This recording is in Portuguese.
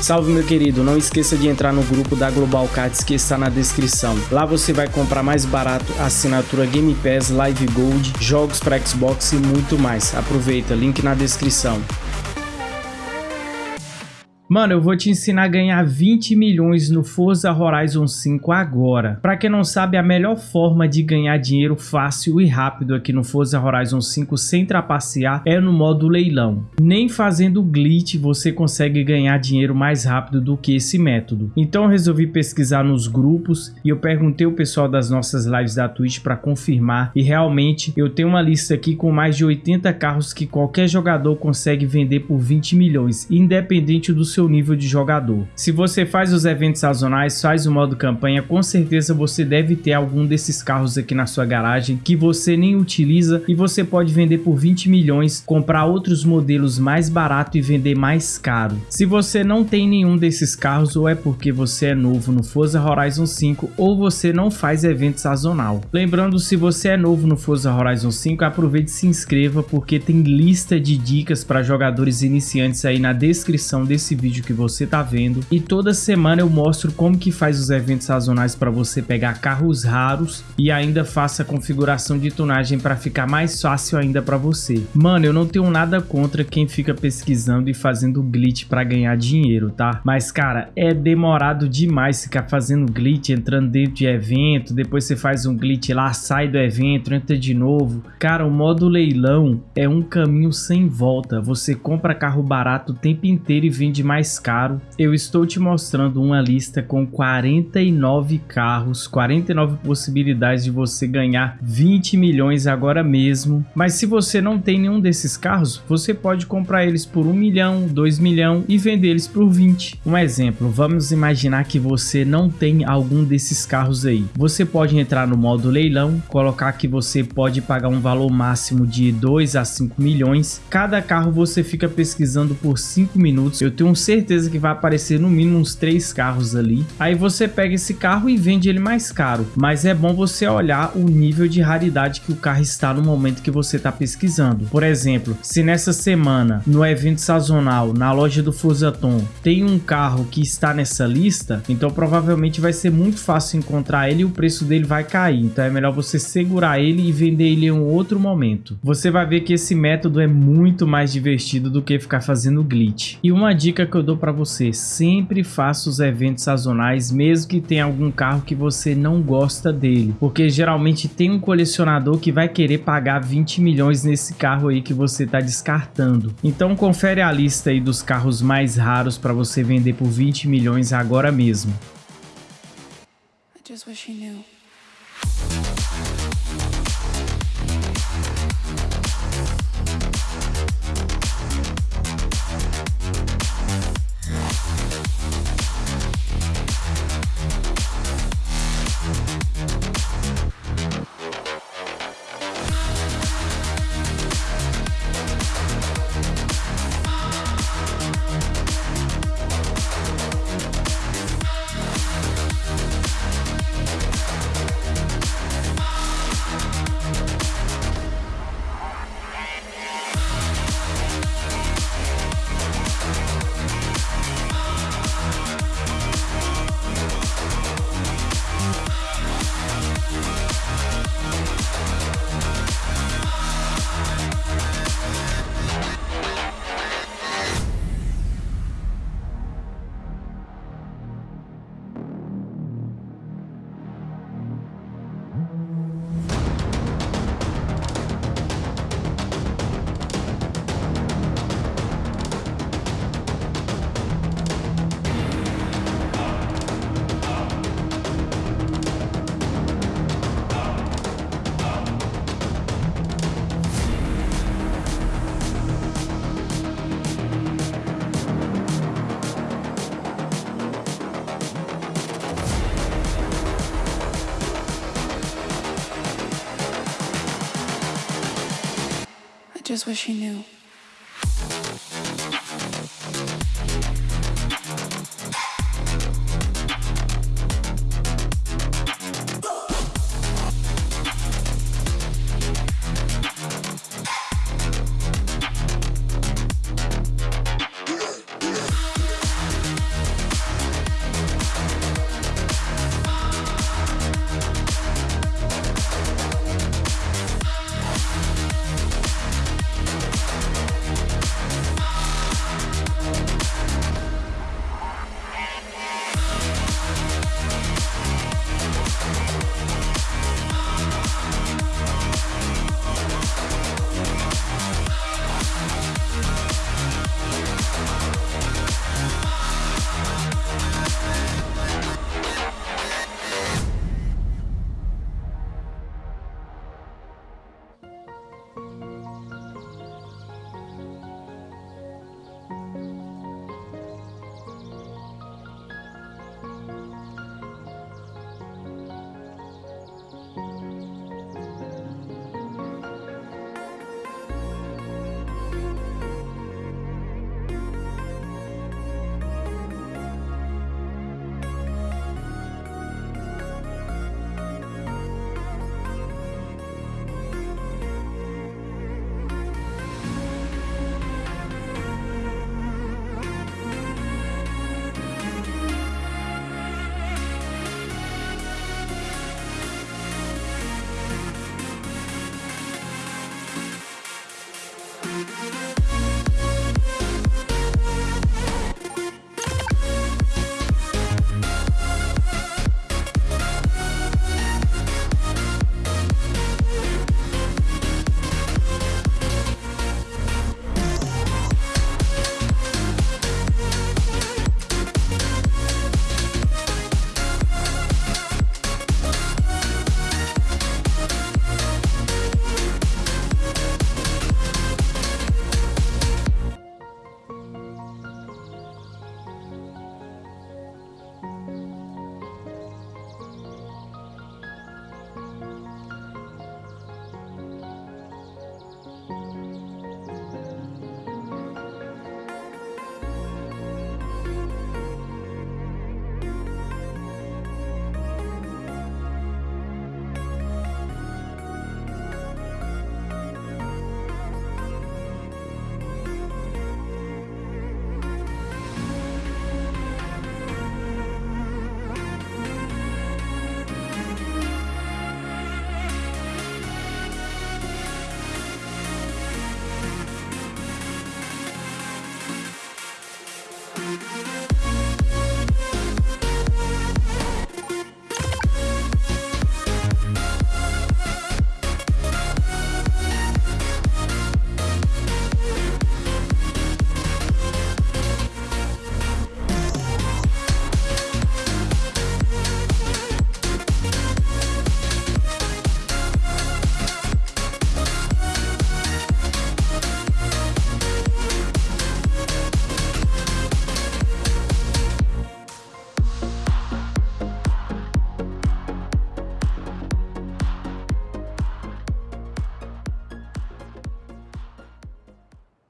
Salve meu querido, não esqueça de entrar no grupo da Global Cards que está na descrição. Lá você vai comprar mais barato assinatura Game Pass, Live Gold, jogos para Xbox e muito mais. Aproveita, link na descrição. Mano, eu vou te ensinar a ganhar 20 milhões no Forza Horizon 5 agora. Pra quem não sabe, a melhor forma de ganhar dinheiro fácil e rápido aqui no Forza Horizon 5 sem trapacear é no modo leilão. Nem fazendo glitch você consegue ganhar dinheiro mais rápido do que esse método. Então eu resolvi pesquisar nos grupos e eu perguntei o pessoal das nossas lives da Twitch para confirmar e realmente eu tenho uma lista aqui com mais de 80 carros que qualquer jogador consegue vender por 20 milhões, independente do seu nível de jogador. Se você faz os eventos sazonais, faz o modo campanha, com certeza você deve ter algum desses carros aqui na sua garagem que você nem utiliza e você pode vender por 20 milhões, comprar outros modelos mais barato e vender mais caro. Se você não tem nenhum desses carros, ou é porque você é novo no Forza Horizon 5 ou você não faz evento sazonal. Lembrando, se você é novo no Forza Horizon 5, aproveite e se inscreva porque tem lista de dicas para jogadores iniciantes aí na descrição desse vídeo vídeo que você tá vendo e toda semana eu mostro como que faz os eventos sazonais para você pegar carros raros e ainda faça a configuração de tunagem para ficar mais fácil ainda para você. Mano, eu não tenho nada contra quem fica pesquisando e fazendo glitch para ganhar dinheiro, tá? Mas cara, é demorado demais ficar fazendo glitch, entrando dentro de evento, depois você faz um glitch lá, sai do evento, entra de novo. Cara, o modo leilão é um caminho sem volta. Você compra carro barato o tempo inteiro e vende mais mais caro, eu estou te mostrando uma lista com 49 carros, 49 possibilidades de você ganhar 20 milhões agora mesmo. Mas se você não tem nenhum desses carros, você pode comprar eles por 1 milhão, 2 milhão e vender eles por 20. Um exemplo, vamos imaginar que você não tem algum desses carros aí. Você pode entrar no modo leilão, colocar que você pode pagar um valor máximo de 2 a 5 milhões. Cada carro você fica pesquisando por 5 minutos. Eu tenho certeza que vai aparecer no mínimo uns três carros ali. Aí você pega esse carro e vende ele mais caro. Mas é bom você olhar o nível de raridade que o carro está no momento que você está pesquisando. Por exemplo, se nessa semana, no evento sazonal, na loja do Fusaton, tem um carro que está nessa lista, então provavelmente vai ser muito fácil encontrar ele e o preço dele vai cair. Então é melhor você segurar ele e vender ele em um outro momento. Você vai ver que esse método é muito mais divertido do que ficar fazendo glitch. E uma dica que que eu dou para você, sempre faça os eventos sazonais, mesmo que tenha algum carro que você não gosta dele, porque geralmente tem um colecionador que vai querer pagar 20 milhões nesse carro aí que você está descartando. Então confere a lista aí dos carros mais raros para você vender por 20 milhões agora mesmo. I just wish knew. Just wish he knew.